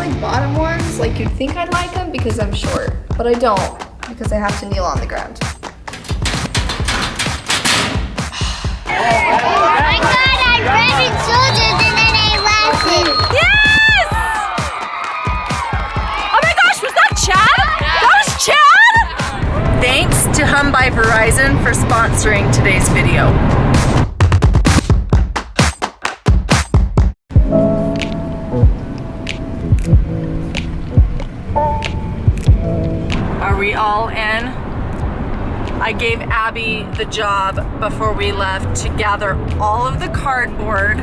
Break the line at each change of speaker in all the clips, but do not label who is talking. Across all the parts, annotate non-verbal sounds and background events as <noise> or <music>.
like bottom ones. Like you'd think I'd like them because I'm short, but I don't because I have to kneel on the ground.
Oh my god, I read in soldiers and then I laughed it.
Yes! Oh my gosh, was that Chad? That was Chad? Thanks to Hum by Verizon for sponsoring today's video. I gave Abby the job before we left to gather all of the cardboard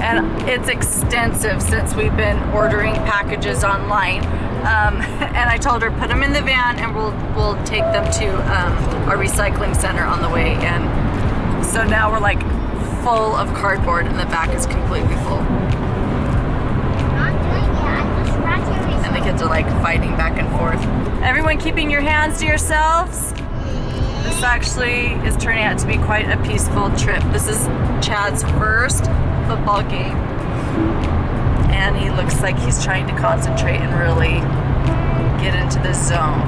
and it's extensive since we've been ordering packages online. Um, <laughs> and I told her put them in the van and we'll we'll take them to um, our recycling center on the way. And so now we're like full of cardboard and the back is completely full. And the kids are like fighting back and forth. Everyone keeping your hands to yourselves. Actually is turning out to be quite a peaceful trip. This is Chad's first football game. And he looks like he's trying to concentrate and really get into the zone.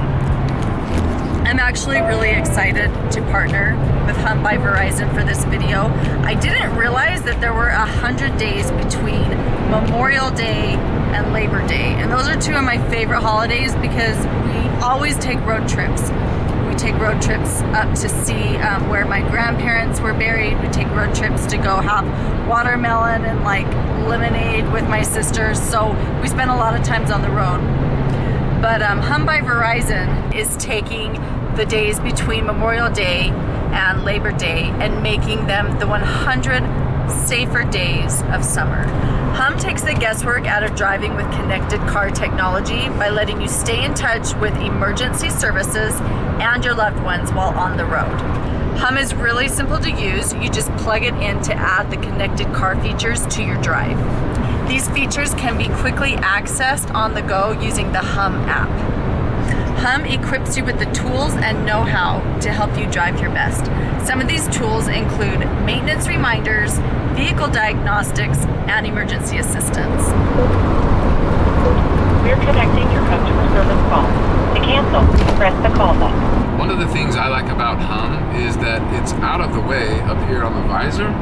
I'm actually really excited to partner with Hum by Verizon for this video. I didn't realize that there were a hundred days between Memorial Day and Labor Day. And those are two of my favorite holidays because we always take road trips. We take road trips up to see um, where my grandparents were buried. We take road trips to go have watermelon and like lemonade with my sisters. So we spend a lot of times on the road. But um, Hum by Verizon is taking the days between Memorial Day and Labor Day and making them the 100 safer days of summer. Hum takes the guesswork out of driving with connected car technology by letting you stay in touch with emergency services and your loved ones while on the road. Hum is really simple to use. You just plug it in to add the connected car features to your drive. These features can be quickly accessed on the go using the Hum app. Hum equips you with the tools and know-how to help you drive your best. Some of these tools include maintenance reminders, vehicle diagnostics, and emergency assistance.
We're connecting your customer service call. To cancel, press the call button.
One of the things I like about Hum is that it's out of the way up here on the visor,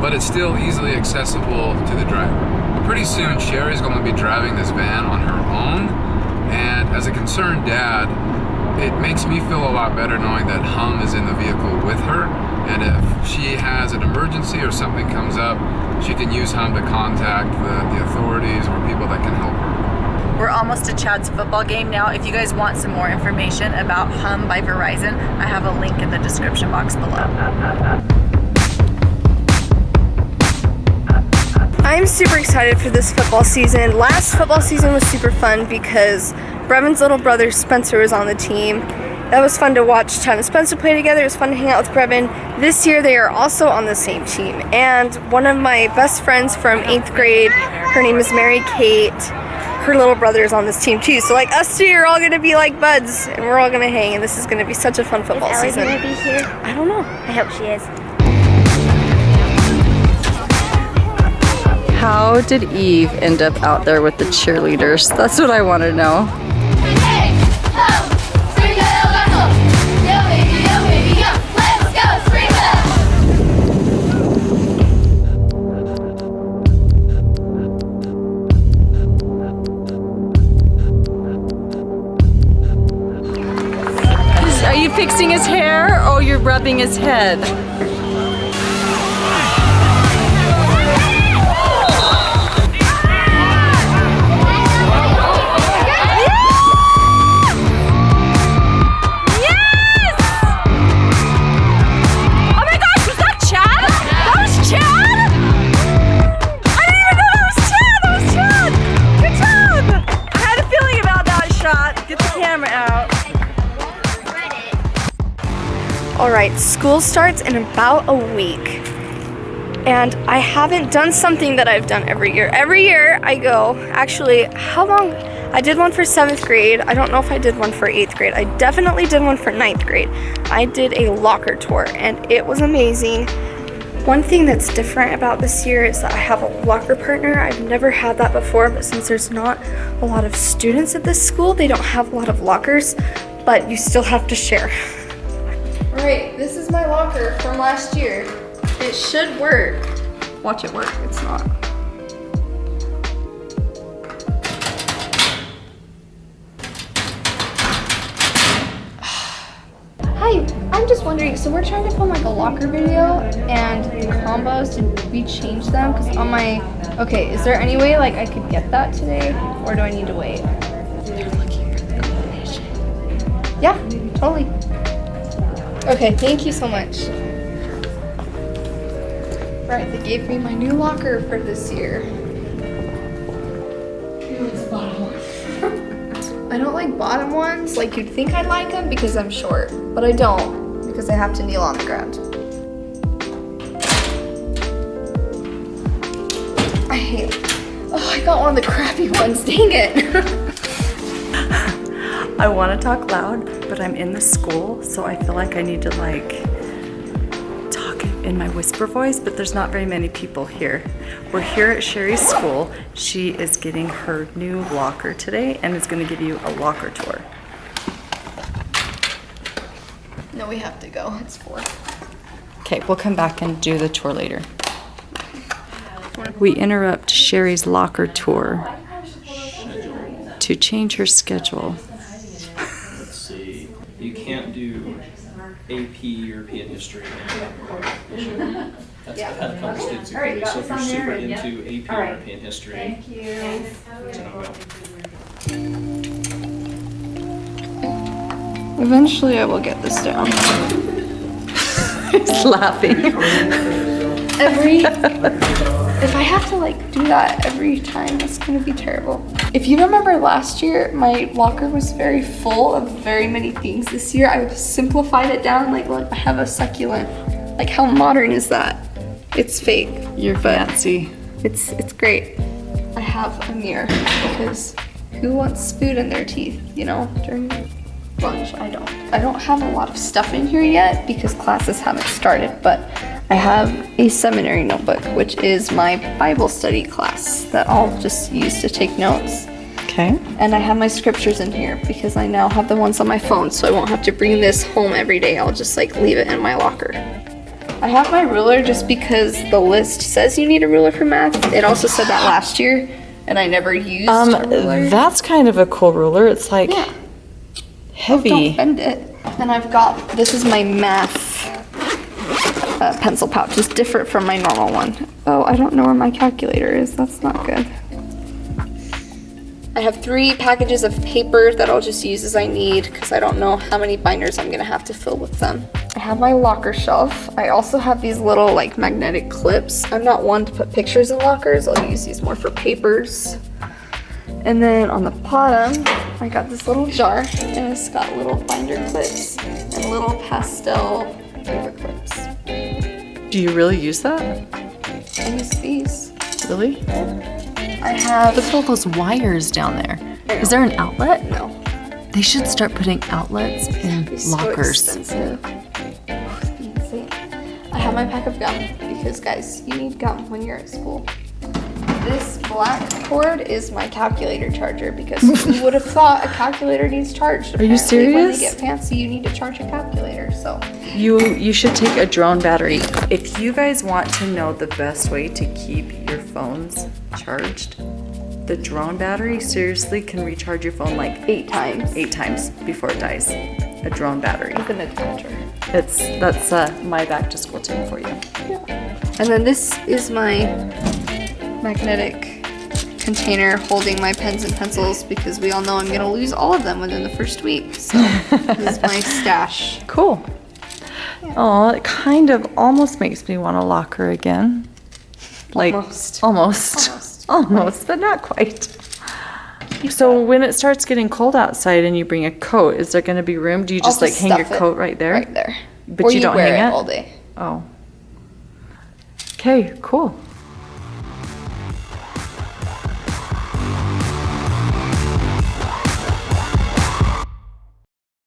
but it's still easily accessible to the driver. Pretty soon, Sherry's going to be driving this van on her own, and as a concerned dad, it makes me feel a lot better knowing that Hum is in the vehicle with her, and if she has an emergency or something comes up, she can use Hum to contact the, the authorities or people that can help her.
We're almost to Chad's football game now. If you guys want some more information about Hum by Verizon, I have a link in the description box below.
I'm super excited for this football season. Last football season was super fun because Brevin's little brother Spencer was on the team. That was fun to watch Chad and Spencer play together. It was fun to hang out with Brevin. This year they are also on the same team. And one of my best friends from 8th grade, her name is Mary Kate. Her little brother is on this team too. So like us two are all gonna be like buds and we're all gonna hang and this is gonna be such a fun football
Is Ellie
season.
gonna be here?
I don't know.
I hope she is.
How did Eve end up out there with the cheerleaders? That's what I want to know. Are you fixing his hair or you're rubbing his head?
Alright, school starts in about a week. And I haven't done something that I've done every year. Every year I go, actually, how long? I did one for seventh grade. I don't know if I did one for eighth grade. I definitely did one for ninth grade. I did a locker tour and it was amazing. One thing that's different about this year is that I have a locker partner. I've never had that before, but since there's not a lot of students at this school, they don't have a lot of lockers, but you still have to share. All right, this is my locker from last year. It should work. Watch it work, it's not. <sighs> Hi, I'm just wondering, so we're trying to film like a locker video and the combos, did we change them? Because on my, okay, is there any way like I could get that today or do I need to wait? They're looking for the combination. Yeah, totally. Okay, thank you so much. Right, they gave me my new locker for this year. <laughs> I don't like bottom ones. Like you'd think I'd like them because I'm short, but I don't because I have to kneel on the ground. I hate. Oh, I got one of the crappy ones. Dang it. <laughs>
I want to talk loud, but I'm in the school, so I feel like I need to like talk in my whisper voice, but there's not very many people here. We're here at Sherry's school. She is getting her new locker today and is going to give you a locker tour.
no, we have to go. It's four.
Okay, we'll come back and do the tour later. We interrupt Sherry's locker tour to change her schedule.
AP European history. That's
Yeah.
had a couple students agree. So if you're super into AP European history, it's a no-go.
Eventually, I will get this down. <laughs>
He's laughing.
every <laughs> if I have to like do that every time, that's gonna be terrible. If you remember last year, my locker was very full of very many things. This year, I've simplified it down. Like, look, I have a succulent. Like, how modern is that? It's fake.
You're fancy.
It's it's great. I have a mirror because who wants food in their teeth? You know, during lunch. I don't. I don't have a lot of stuff in here yet because classes haven't started, but I have a seminary notebook, which is my Bible study class that I'll just use to take notes.
Okay.
And I have my scriptures in here because I now have the ones on my phone, so I won't have to bring this home every day. I'll just like leave it in my locker. I have my ruler just because the list says you need a ruler for math. It also said that last year, and I never used
Um,
a ruler.
that's kind of a cool ruler. It's like
Yeah. Don't
heavy.
bend it. And I've got, this is my math uh, pencil pouch. It's different from my normal one. Oh, I don't know where my calculator is. That's not good. I have three packages of paper that I'll just use as I need because I don't know how many binders I'm gonna have to fill with them. I have my locker shelf. I also have these little like magnetic clips. I'm not one to put pictures in lockers. I'll use these more for papers. And then on the bottom, I got this little jar and it's got little binder clips and little pastel paper clips.
Do you really use that?
I use these.
Really?
I have,
Look at all those wires down there. Is there an outlet?
no,
They should start putting outlets in
it's so
lockers.
expensive. I have my pack of gum because guys, you need gum when you're at school. This black cord is my calculator charger because who <laughs> would have thought a calculator needs charged?
Are you
serious? When they get fancy, you need to charge a calculator. So
You you should take a drone battery. If you guys want to know the best way to keep your phones charged, the drone battery seriously can recharge your phone like
eight times.
eight times before it dies. A drone battery.
With an adapter.
It's that's uh, my back to school tip for you.
And then this is my magnetic container holding my pens and pencils because we all know I'm gonna lose all of them within the first week. So <laughs> this is my stash.
Cool. Oh, it kind of almost makes me want a locker again. Like
Almost.
almost.
Almost. <laughs>
Almost, but not quite. So when it starts getting cold outside and you bring a coat, is there going to be room? Do you just
I'll
like hang your coat right there?
Right there.
But
or
you don't
wear
hang
it
it?
all day.
Oh. Okay, cool.